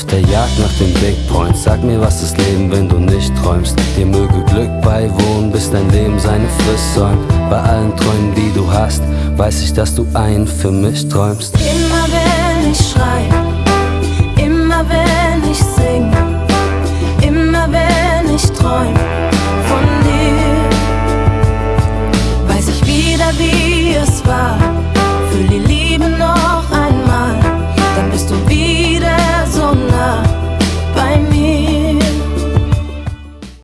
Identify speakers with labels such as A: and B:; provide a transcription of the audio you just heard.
A: auf der Jagd nach den Big Points Sag mir, was ist Leben, wenn du nicht träumst? Dir möge Glück beiwohnen, bis dein Leben seine Frist säumt. Bei allen Träumen, die du hast, weiß ich, dass du einen für mich träumst.
B: Immer wenn ich schrei, immer wenn ich sing Immer wenn ich träum von dir Weiß ich wieder, wie es war.